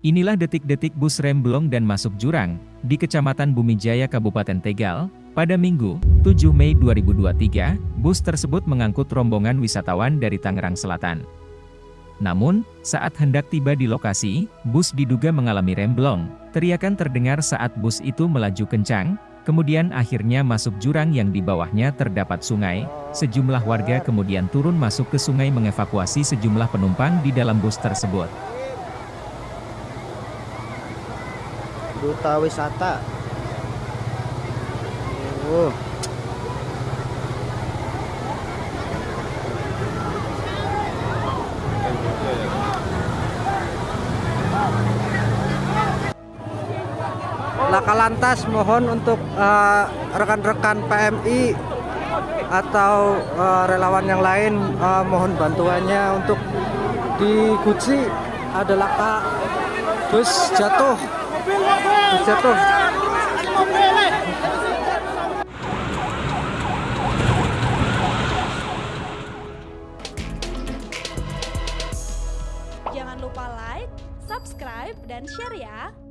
Inilah detik-detik bus remblong dan masuk jurang, di Kecamatan Bumijaya Kabupaten Tegal, pada Minggu, 7 Mei 2023, bus tersebut mengangkut rombongan wisatawan dari Tangerang Selatan. Namun, saat hendak tiba di lokasi, bus diduga mengalami remblong. Teriakan terdengar saat bus itu melaju kencang, kemudian akhirnya masuk jurang yang di bawahnya terdapat sungai. Sejumlah warga kemudian turun masuk ke sungai mengevakuasi sejumlah penumpang di dalam bus tersebut. Duta wisata. Oh. Laka lantas mohon untuk eh, rekan-rekan uh, PMI atau uh, relawan yang lain uh, mohon bantuannya untuk di Guci. Ada laka bus jatuh Jangan lupa like, subscribe, dan share ya.